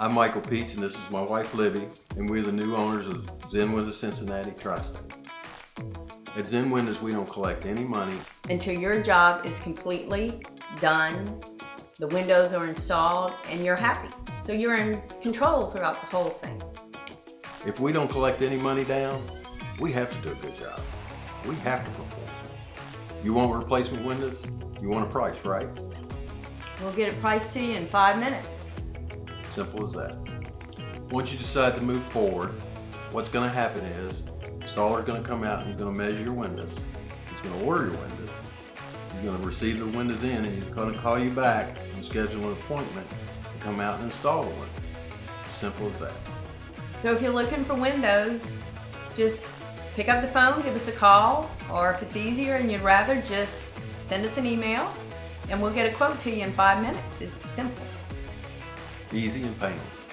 I'm Michael Peach and this is my wife Libby and we're the new owners of Zen Windows Cincinnati Trust. At Zen Windows we don't collect any money until your job is completely done, the windows are installed, and you're happy. So you're in control throughout the whole thing. If we don't collect any money down, we have to do a good job. We have to perform. You want replacement windows? You want a price, right? We'll get it priced to you in five minutes. Simple as that. Once you decide to move forward, what's going to happen is installer's going to come out and he's going to measure your windows. He's going to order your windows. He's going to receive the windows in and he's going to call you back and schedule an appointment to come out and install the windows. It's as simple as that. So if you're looking for windows, just pick up the phone, give us a call, or if it's easier and you'd rather, just send us an email and we'll get a quote to you in five minutes. It's simple. Easy and painless.